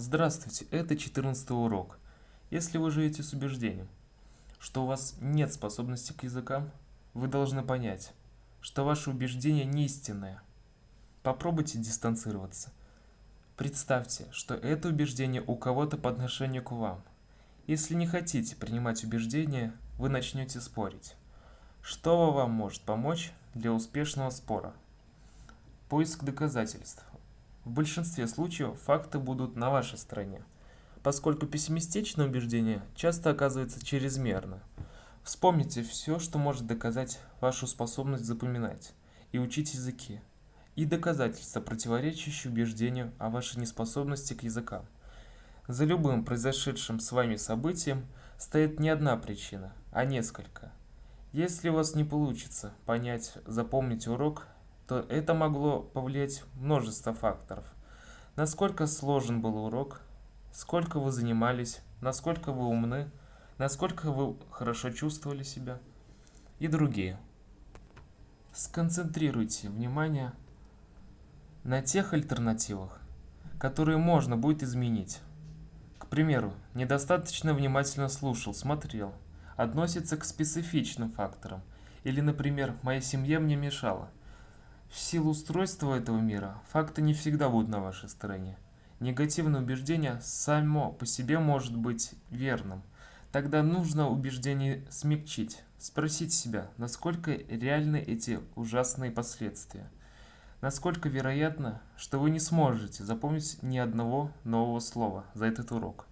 Здравствуйте, это 14 урок. Если вы живете с убеждением, что у вас нет способности к языкам, вы должны понять, что ваше убеждение не истинное. Попробуйте дистанцироваться. Представьте, что это убеждение у кого-то по отношению к вам. Если не хотите принимать убеждения, вы начнете спорить. Что вам может помочь для успешного спора? Поиск доказательств. В большинстве случаев факты будут на вашей стороне, поскольку пессимистичное убеждение часто оказывается чрезмерно. Вспомните все, что может доказать вашу способность запоминать и учить языки, и доказательства, противоречащие убеждению о вашей неспособности к языкам. За любым произошедшим с вами событием стоит не одна причина, а несколько. Если у вас не получится понять, запомнить урок, то это могло повлиять множество факторов. Насколько сложен был урок, сколько вы занимались, насколько вы умны, насколько вы хорошо чувствовали себя и другие. Сконцентрируйте внимание на тех альтернативах, которые можно будет изменить. К примеру, недостаточно внимательно слушал, смотрел, относится к специфичным факторам, или, например, моя семья мне мешала. В силу устройства этого мира факты не всегда будут на вашей стороне. Негативное убеждение само по себе может быть верным. Тогда нужно убеждение смягчить, спросить себя, насколько реальны эти ужасные последствия. Насколько вероятно, что вы не сможете запомнить ни одного нового слова за этот урок.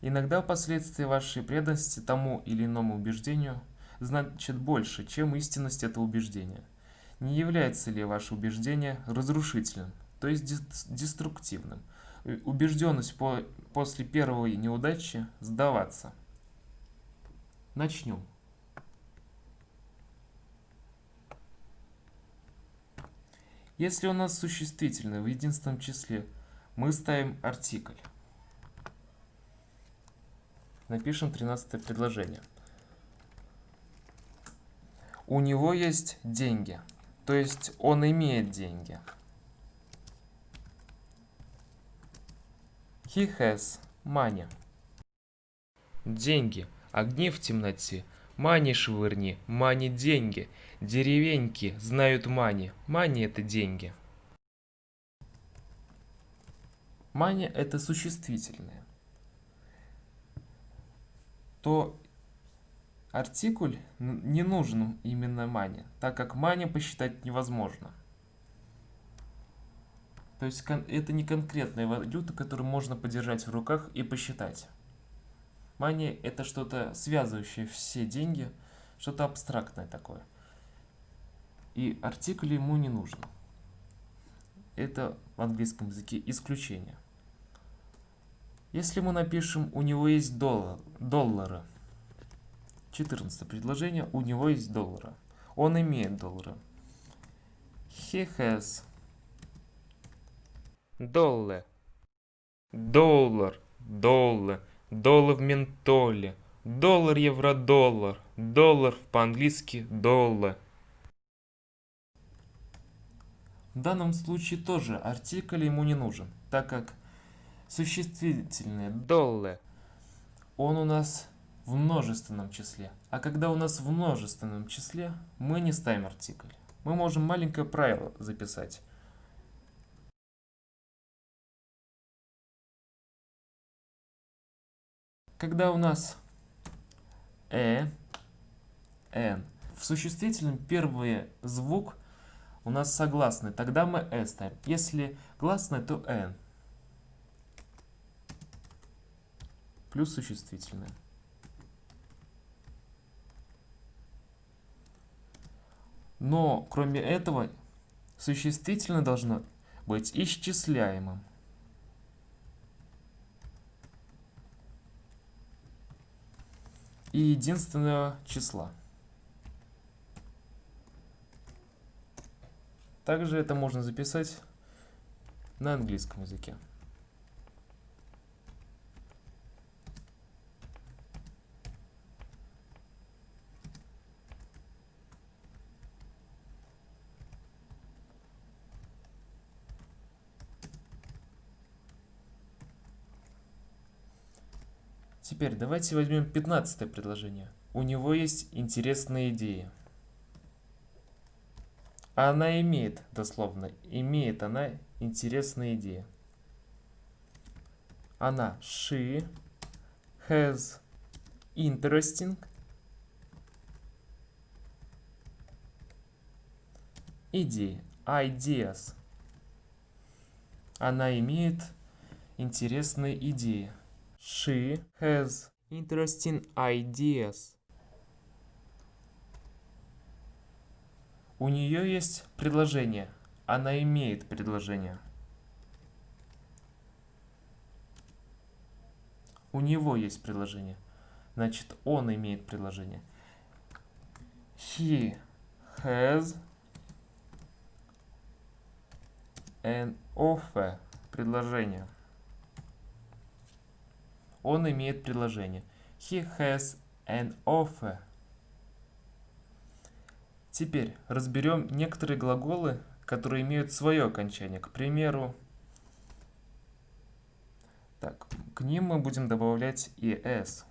Иногда последствия вашей преданности тому или иному убеждению значит больше, чем истинность этого убеждения. Не является ли ваше убеждение разрушительным, то есть деструктивным? Убежденность по, после первой неудачи сдаваться. Начнем. Если у нас существительное в единственном числе, мы ставим артикль. Напишем 13 предложение. У него есть деньги. То есть он имеет деньги. He has money. Деньги. Огни в темноте. Мани швырни. Мани деньги. Деревеньки знают мани. Мани это деньги. Мани это существительное. То Артикуль не нужен именно мане, так как мане посчитать невозможно. То есть это не конкретная валюта, которую можно подержать в руках и посчитать. Мани это что-то связывающее все деньги, что-то абстрактное такое. И артикль ему не нужен. Это в английском языке исключение. Если мы напишем «у него есть доллар, доллары», 14 предложение. У него есть доллары. Он имеет доллары. He has доллар. Доллар. Доллар. Доллар в ментоле. Доллар, евро, доллар. Доллар по-английски доллар. В данном случае тоже артикль ему не нужен, так как существительное доллар, он у нас в множественном числе. А когда у нас в множественном числе, мы не ставим артикль. Мы можем маленькое правило записать. Когда у нас э, н, в существительном первый звук у нас согласный, тогда мы э ставим. Если гласный, то н. Плюс существительное. Но, кроме этого, существительное должно быть исчисляемым. И единственного числа. Также это можно записать на английском языке. Теперь давайте возьмем 15 предложение. У него есть интересные идеи. Она имеет, дословно, имеет она интересные идеи. Она, she, has interesting идеи, ideas. Она имеет интересные идеи. She has interesting ideas. У нее есть предложение. Она имеет предложение. У него есть предложение. Значит, он имеет предложение. He has an offer. Предложение. Он имеет предложение. He has an offer. Теперь разберем некоторые глаголы, которые имеют свое окончание. К примеру, так, к ним мы будем добавлять es.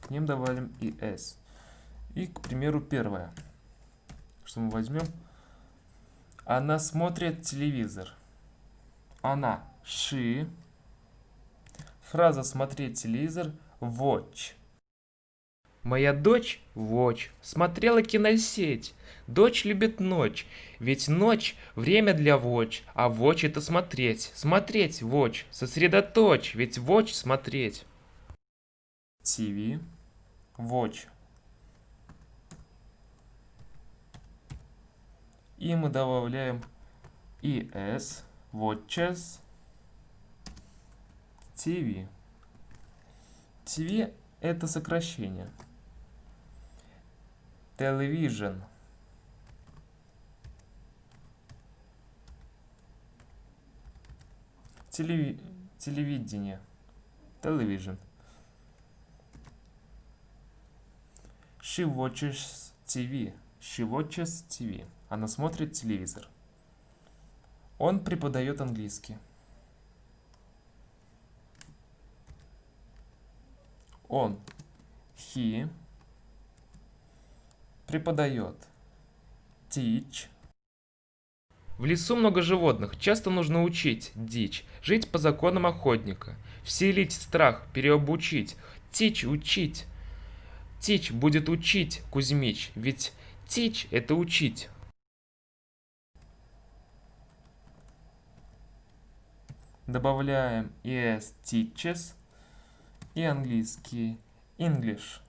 К ним добавим es. И, к примеру, первое что мы возьмем? Она смотрит телевизор. Она. She. Фраза смотреть телевизор. Watch. Моя дочь, Watch, смотрела киносеть. Дочь любит ночь, ведь ночь – время для Watch, а Watch – это смотреть. Смотреть, Watch, сосредоточь, ведь Watch – смотреть. TV, Watch, И мы добавляем ES, Watches, TV. TV это сокращение. Television. Телеви... Телевидение. Television. She watches TV. She watches TV. Она смотрит телевизор. Он преподает английский. Он, he, преподает, teach. В лесу много животных, часто нужно учить, дичь, жить по законам охотника, вселить страх, переобучить, тич учить. Тич будет учить, Кузьмич, ведь тич это учить. Добавляем es teaches и английский English.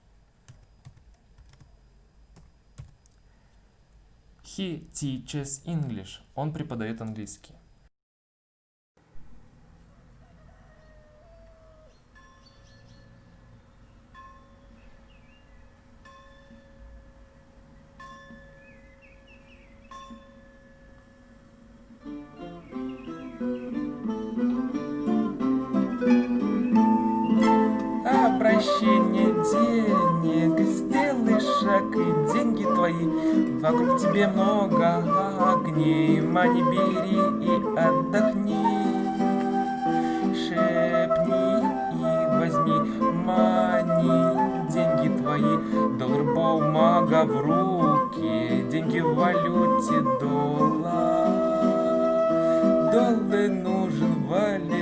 He teaches English. Он преподает английский. Вокруг тебе много огней. Мани бери и отдохни. Шепни и возьми. Мани Деньги твои, доллар бумага в руки. Деньги в валюте доллар. Доллар нужен вале,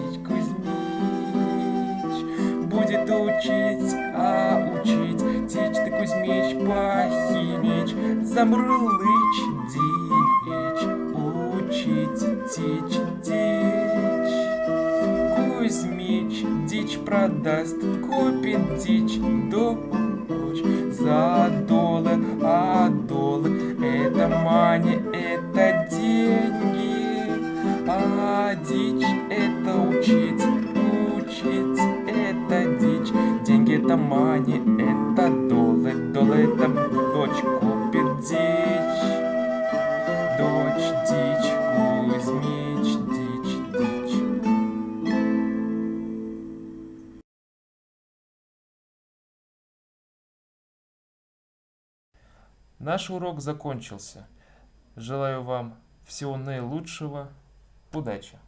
дичь, Кузьмич будет учить, а учить дичь ты, Кузьмич, похимич, замрлыч дичь, учить дичь, дичь. продаст, купит дичь, дочь это мани, это доллар, доллар это дочь купит дичь, дочь дичь, Кузьмич, дичь, дичь. Наш урок закончился. Желаю вам всего наилучшего. Удачи!